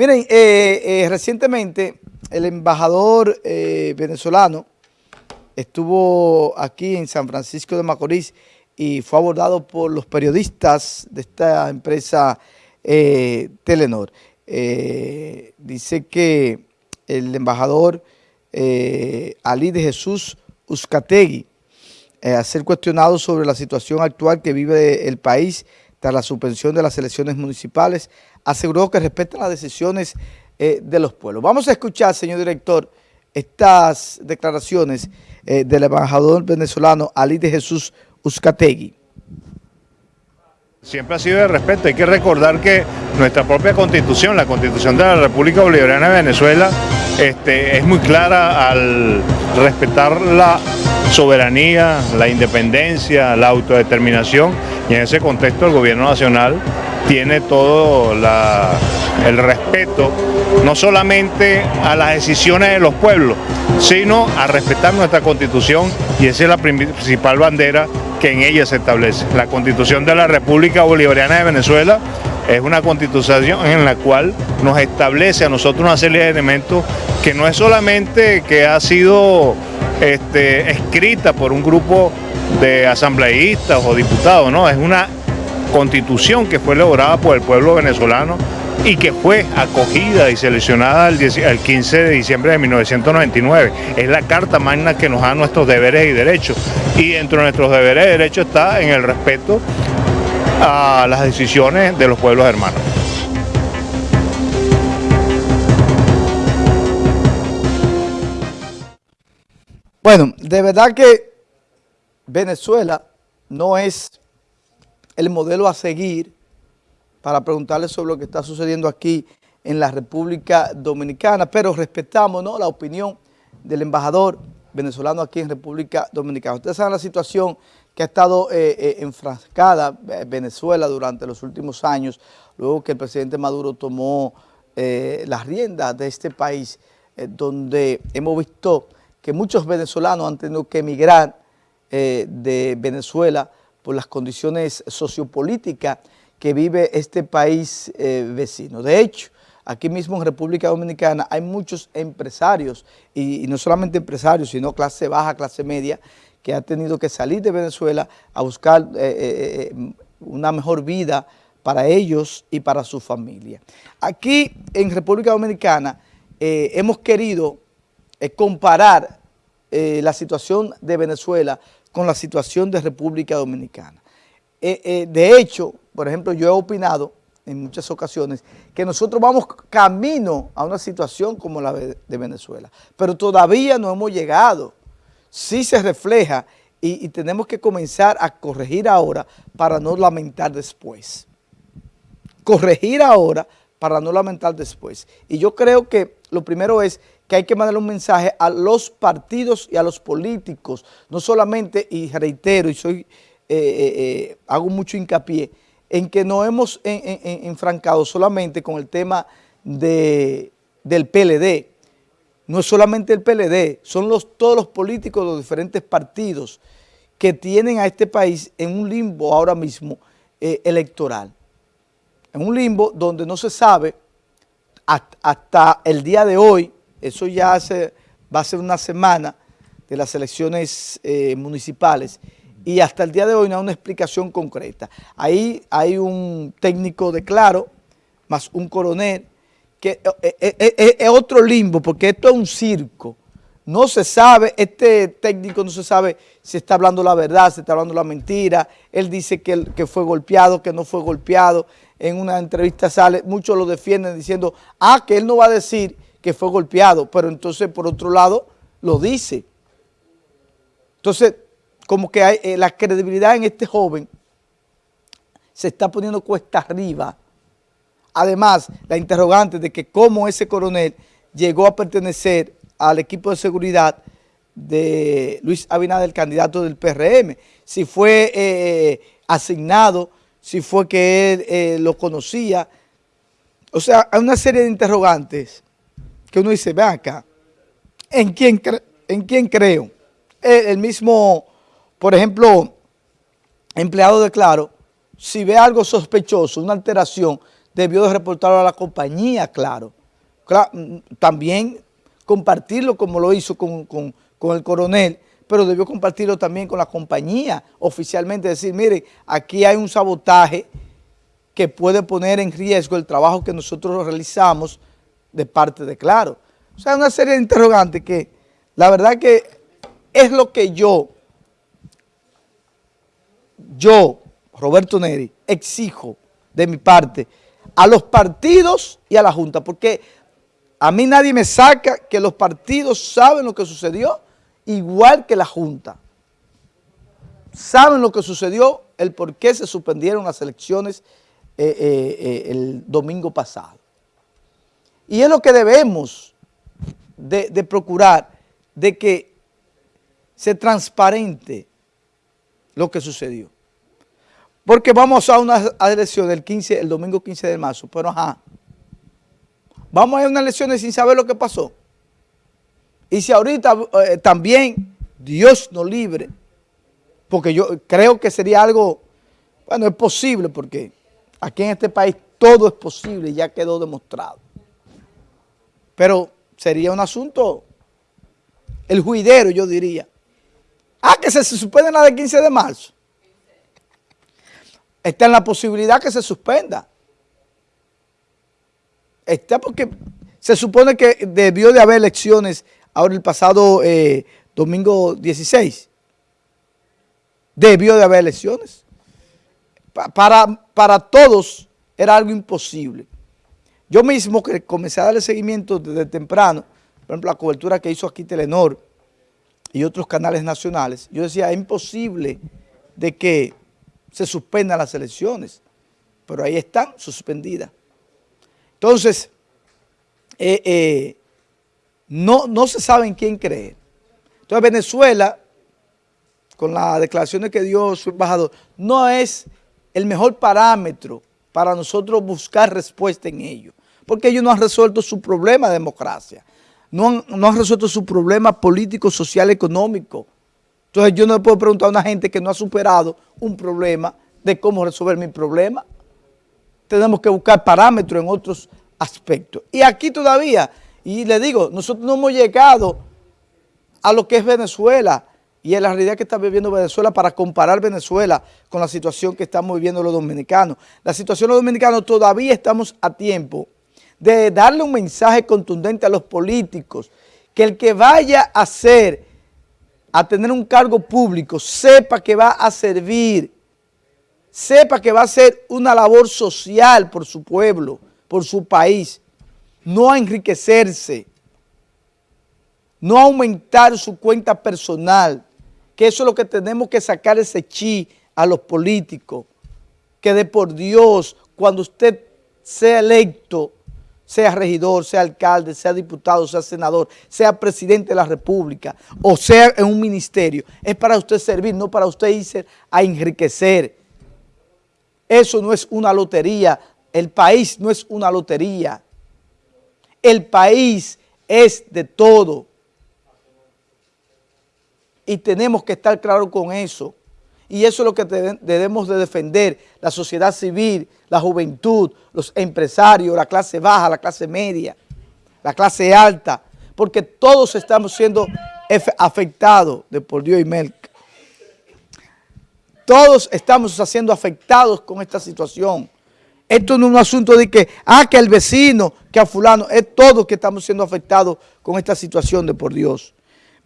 Miren, eh, eh, recientemente el embajador eh, venezolano estuvo aquí en San Francisco de Macorís y fue abordado por los periodistas de esta empresa Telenor. dice que el embajador Ali de Jesús Uzcategui, a ser cuestionado sobre la situación actual que vive el país tras la suspensión de las elecciones municipales, aseguró que respetan las decisiones eh, de los pueblos. Vamos a escuchar, señor director, estas declaraciones eh, del embajador venezolano Ali de Jesús Uzcategui. Siempre ha sido de respeto, hay que recordar que nuestra propia constitución, la constitución de la República Bolivariana de Venezuela, este, es muy clara al respetar la soberanía, la independencia, la autodeterminación y en ese contexto el gobierno nacional tiene todo el respeto, no solamente a las decisiones de los pueblos, sino a respetar nuestra constitución y esa es la principal bandera que en ella se establece. La constitución de la República Bolivariana de Venezuela es una constitución en la cual nos establece a nosotros una serie de elementos que no es solamente que ha sido este, escrita por un grupo de asambleístas o diputados, no, es una constitución que fue elaborada por el pueblo venezolano y que fue acogida y seleccionada el, 15 de diciembre de 1999. Es la carta magna que nos da nuestros deberes y derechos. Y dentro de nuestros deberes y derechos está en el respeto a las decisiones de los pueblos hermanos. Bueno, de verdad que Venezuela no es el modelo a seguir para preguntarle sobre lo que está sucediendo aquí en la República Dominicana, pero respetamos la opinión del embajador venezolano aquí en República Dominicana. Ustedes saben la situación que ha estado eh, eh, enfrascada eh, Venezuela durante los últimos años, luego que el presidente Maduro tomó las riendas de este país, donde hemos visto que muchos venezolanos han tenido que emigrar de Venezuela por las condiciones sociopolíticas que vive este país eh, vecino. De hecho, aquí mismo en República Dominicana hay muchos empresarios, y, no solamente empresarios, sino clase baja, clase media, que han tenido que salir de Venezuela a buscar eh, eh, una mejor vida para ellos y para su familia. Aquí en República Dominicana hemos querido comparar la situación de Venezuela con la situación de República Dominicana. Eh, eh, de hecho, por ejemplo, yo he opinado en muchas ocasiones que nosotros vamos camino a una situación como la de, Venezuela, pero todavía no hemos llegado. Sí se refleja y, y tenemos que comenzar a corregir ahora para no lamentar después. Corregir ahora para no lamentar después. Y yo creo que lo primero es que hay que mandarle un mensaje a los partidos y a los políticos, no solamente, y reitero, y soy, eh, eh, eh, hago mucho hincapié, en que no hemos enfrancado solamente con el tema de, del PLD, no es solamente el PLD, son los, todos los políticos de los diferentes partidos que tienen a este país en un limbo ahora mismo electoral. En un limbo donde no se sabe hasta el día de hoy eso ya va a ser una semana de las elecciones eh, municipales y hasta el día de hoy no hay una explicación concreta. Ahí hay un técnico de Claro, más un coronel, que eh, eh, es otro limbo, porque esto es un circo. No se sabe, este técnico no se sabe si está hablando la verdad, si está hablando la mentira. Él dice que, que fue golpeado, que no fue golpeado. En una entrevista sale, muchos lo defienden diciendo, ah, que él no va a decir que fue golpeado, pero entonces por otro lado lo dice. Entonces, como que hay, eh, la credibilidad en este joven se está poniendo cuesta arriba. Además, la interrogante de que cómo ese coronel llegó a pertenecer al equipo de seguridad de Luis Abinader, el candidato del PRM. Si fue eh, asignado, si fue que él eh, lo conocía. O sea, hay una serie de interrogantes que uno dice, ve acá, ¿en quién, en quién creo? El, mismo, por ejemplo, empleado de Claro, si ve algo sospechoso, una alteración, debió de reportarlo a la compañía, claro. También compartirlo como lo hizo con, con el coronel, pero debió compartirlo también con la compañía oficialmente, decir, mire, aquí hay un sabotaje que puede poner en riesgo el trabajo que nosotros realizamos de parte de Claro. O sea, una serie de interrogantes que la verdad que es lo que yo, yo, Roberto Neri, exijo de mi parte a los partidos y a la Junta, porque a mí nadie me saca que los partidos saben lo que sucedió, igual que la Junta. Saben lo que sucedió, el por qué se suspendieron las elecciones eh, eh, eh, el domingo pasado. Y es lo que debemos de, procurar, de que se transparente lo que sucedió. Porque vamos a una elección el, 15, el domingo 15 de marzo, pero ajá, vamos a ir a unas elecciones sin saber lo que pasó. Y si ahorita también Dios nos libre, porque yo creo que sería algo, bueno, es posible porque Aquí en este país todo es posible, ya quedó demostrado. Pero sería un asunto, el juidero yo diría. Ah, que se, suspende la del 15 de marzo. Está en la posibilidad que se suspenda. Está porque se supone que debió de haber elecciones ahora el pasado eh, domingo 16. Debió de haber elecciones para, para todos era algo imposible. Yo mismo que comencé a darle seguimiento desde temprano, por ejemplo, la cobertura que hizo aquí Telenor y otros canales nacionales, yo decía, es imposible de que se suspendan las elecciones, pero ahí están suspendidas. Entonces, eh, eh, no, no se sabe en quién creer. Entonces Venezuela, con las declaraciones que dio su embajador, no es el mejor parámetro para nosotros buscar respuesta en ello. Porque ellos no han resuelto su problema de democracia. No han, no han resuelto su problema político, social, económico. Entonces yo no le puedo preguntar a una gente que no ha superado un problema de cómo resolver mi problema. Tenemos que buscar parámetros en otros aspectos. Y aquí todavía, y le digo, nosotros no hemos llegado a lo que es Venezuela, y es la realidad que está viviendo Venezuela para comparar Venezuela con la situación que estamos viviendo los dominicanos. La situación de los dominicanos todavía estamos a tiempo de darle un mensaje contundente a los políticos, que el que vaya a hacer, a tener un cargo público, sepa que va a servir, sepa que va a hacer una labor social por su pueblo, por su país, no a enriquecerse, no a aumentar su cuenta personal, que eso es lo que tenemos que sacar ese chi a los políticos, que de por Dios, cuando usted sea electo, sea regidor, sea alcalde, sea diputado, sea senador, sea presidente de la república o sea en un ministerio, es para usted servir, no para usted irse a enriquecer. Eso no es una lotería, el país no es una lotería, el país es de todo y tenemos que estar claros con eso. Y eso es lo que debemos de defender, la sociedad civil, la juventud, los empresarios, la clase baja, la clase media, la clase alta, porque todos estamos siendo afectados de por Dios y Melca. Todos estamos siendo afectados con esta situación. Esto no es un asunto de que, ah, que el vecino, que a fulano, es todos que estamos siendo afectados con esta situación de por Dios.